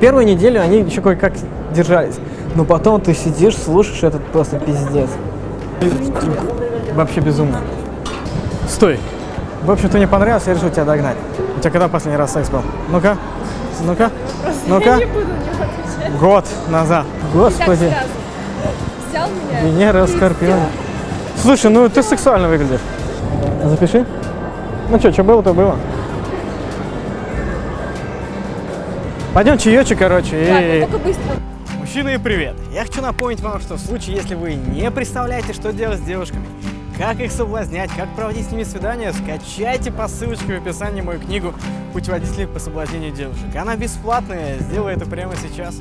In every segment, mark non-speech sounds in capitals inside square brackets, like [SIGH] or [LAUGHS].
первую неделю они еще кое-как держались. Но потом ты сидишь, слушаешь этот просто пиздец. Вообще безумно. Стой. В общем, ты мне понравился, я решил тебя догнать. У тебя когда последний раз секс был? Ну-ка, ну-ка, ну-ка. Год назад. Господи. Взял меня. Венера Скорпион. Слушай, ну ты сексуально выглядишь. Запиши. Ну что, что было, то было. Пойдем чаечек, короче, Ладно, и... только быстро. Мужчины, привет! Я хочу напомнить вам, что в случае, если вы не представляете, что делать с девушками, как их соблазнять, как проводить с ними свидания, скачайте по ссылочке в описании мою книгу «Путеводитель по соблазнению девушек». Она бесплатная, сделай это прямо сейчас.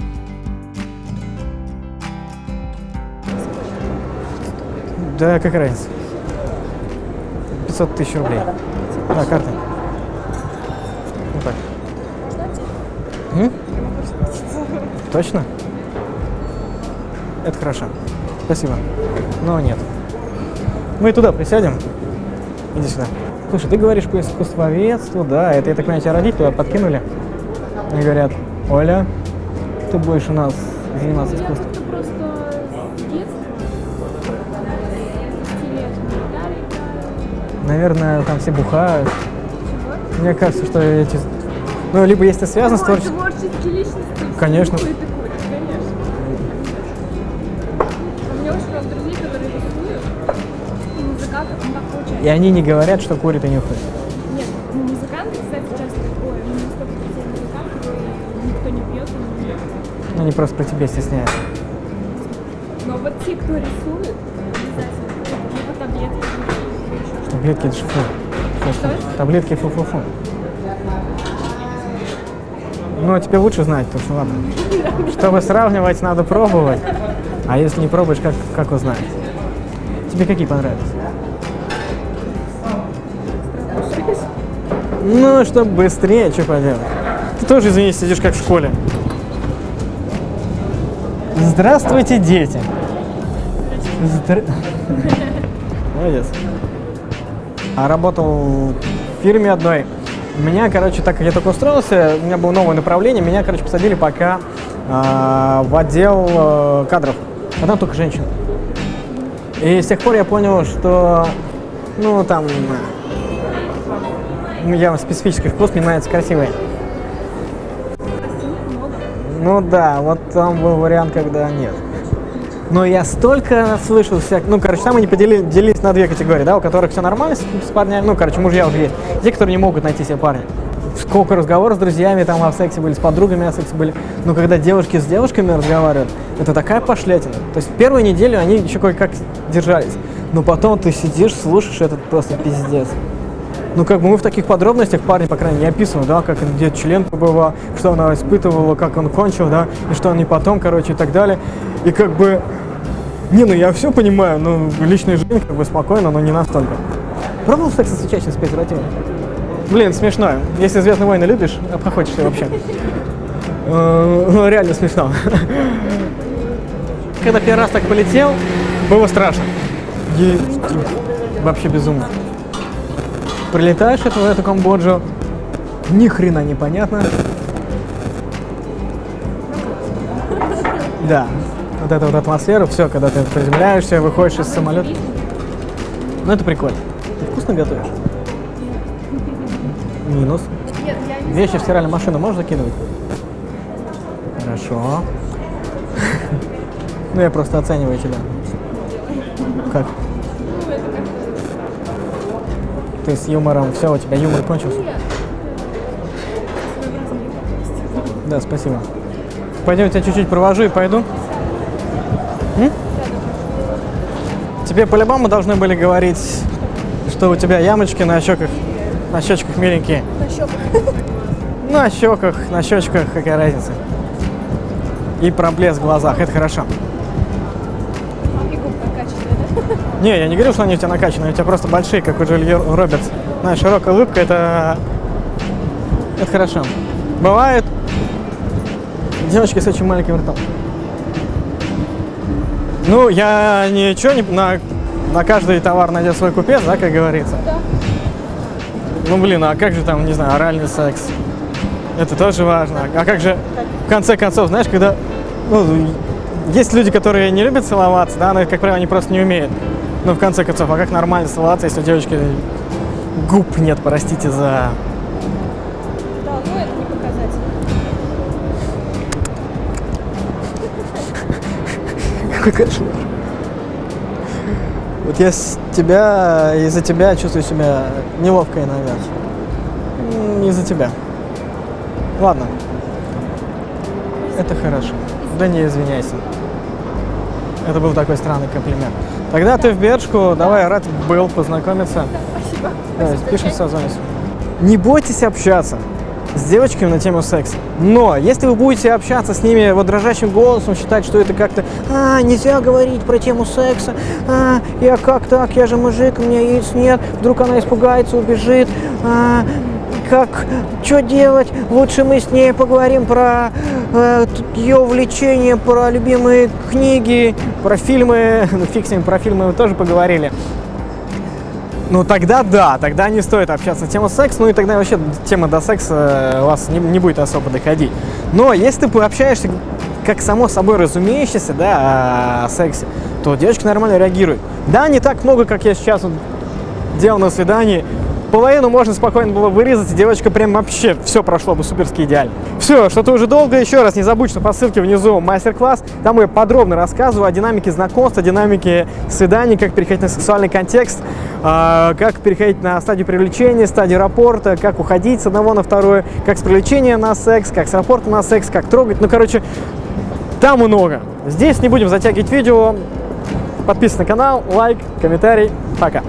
Да, как разница? 500 тысяч рублей. Да, карта. Точно? Это хорошо. Спасибо. Но нет. Мы туда присядем. Иди сюда. Слушай, ты говоришь по искусствоведству, да, это, я так понимаю, тебя родители туда подкинули. И говорят, Оля, ты будешь у нас заниматься искусством. как-то просто с детства. с 10 лет на гитаре играю. Наверное, там все бухают. Мне кажется, что эти... Ну, либо если ты связан с творчеством... Конечно. Курят и курят, конечно. У меня очень много друзей, которые рисуют. И музыкантов, так получается. И они не говорят, что курят и нюхают. Нет, ну музыканты, кстати, часто такое. Никто не пьет, и не пьет. Ну, Они просто про тебя стесняются. Но вот те, кто рисует, обязательно. Либо таблетки, либо еще что-то. Таблетки это ж фу. Фу, фу. Что? Таблетки фу-фу-фу. Ну, а тебе лучше знать, потому что ладно. Чтобы сравнивать, надо пробовать. А если не пробуешь, как, как узнать? Тебе какие понравились? Ну, чтобы быстрее, что поделать. Ты тоже, извини, сидишь как в школе. Здравствуйте, дети. Здра- [LAUGHS] Молодец. А работал в фирме одной. Меня, короче, так как я только устроился, у меня было новое направление, меня, короче, посадили пока а, в отдел э, кадров. А там только женщин. И с тех пор я понял, что, ну, там, э, я специфический вкус, мне нравятся красивые. Ну да, вот там был вариант, когда нет. Но я столько слышал всяк... Ну, короче, там они подели- делились на две категории, да, у которых все нормально с, с парнями, ну, короче, мужья уже есть. Те, которые не могут найти себе парня. Сколько разговоров с друзьями там о сексе были, с подругами о сексе были. Но когда девушки с девушками разговаривают, это такая пошлятина. То есть первую неделю они еще кое-как держались. Но потом ты сидишь, слушаешь этот просто пиздец. Ну, как бы мы в таких подробностях парни, по крайней мере, не описываем, да, как где член побывал, что она испытывала, как он кончил, да, и что они потом, короче, и так далее. И как бы, не, ну я все понимаю, ну, личная жизнь, как бы, спокойно, но не настолько. Пробовал секс с учащимся с презервативом? Блин, смешно. Если «Звездные войны» любишь, обхохочешься вообще. Э, Ну, реально смешно. Когда первый раз так полетел, было страшно. Е- Вообще безумно. Прилетаешь это, эту Камбоджу, ни хрена непонятно. Да, вот эта вот атмосфера, все, когда ты приземляешься, выходишь из самолета. Ну это прикольно. Ты вкусно готовишь? Минус. Вещи в стиральную машину можешь закидывать? Хорошо. [LAUGHS] Ну я просто оцениваю тебя. Как? Ты с юмором, все, у тебя юмор кончился. Да, спасибо. Пойдем, я тебя чуть-чуть провожу и пойду. М? Тебе по-любому должны были говорить, что у тебя ямочки на щеках, на щечках миленькие. на щеках. На щеках, на щечках, какая разница. И проблеск в глазах, это хорошо. Не, я не говорил, что они у тебя накачанные, у тебя просто большие, как у Джулии Робертс. Знаешь, широкая улыбка, это... Это хорошо. Бывает девочки с очень маленьким ртом. Ну, я ничего не... На, на каждый товар найдет свой купец, да, как говорится? Да. Ну, блин, а как же там, не знаю, оральный секс? Это тоже важно. А как же... в конце концов, знаешь, когда ну, есть люди, которые не любят целоваться, да, но, как правило, они просто не умеют. Ну, в конце концов, а как нормально целоваться, если у девочки губ нет, простите за... Да, ну это не показатель. Какой кошмар. Вот я с тебя, из-за тебя чувствую себя неловко иногда. Из-за тебя. Ладно. Это хорошо. Да не извиняйся. Это был такой странный комплимент. Тогда ты в Бершку, давай, рад был познакомиться. Спасибо. Давай, Спасибо, созвонимся. Не бойтесь общаться с девочками на тему секса. Но если вы будете общаться с ними вот дрожащим голосом, считать, что это как-то «А, нельзя говорить про тему секса, а, я как так, я же мужик, у меня яиц нет, вдруг она испугается, убежит, а, как, что делать, лучше мы с ней поговорим про э, ее увлечения, про любимые книги, про фильмы, [LAUGHS] ну фиг с ним, про фильмы мы тоже поговорили». Ну тогда да, тогда не стоит общаться на тему секса, ну и тогда вообще тема до секса у вас не, не будет особо доходить. Но если ты пообщаешься как само собой разумеющееся, да, о сексе, то девочка нормально реагирует. Да, не так много, как я сейчас вот делал на свидании. Половину можно спокойно было вырезать, и девочка прям вообще все прошло бы суперски идеально. Все, что-то уже долго. Еще раз не забудь, что по ссылке внизу мастер-класс. Там я подробно рассказываю о динамике знакомства, динамике свиданий, как переходить на сексуальный контекст, а, как переходить на стадию привлечения, стадию рапорта, как уходить с одного на второе, как с привлечения на секс, как с рапорта на секс, как трогать. Ну, короче, там много. Здесь не будем затягивать видео. Подписывайся на канал, лайк, комментарий. Пока.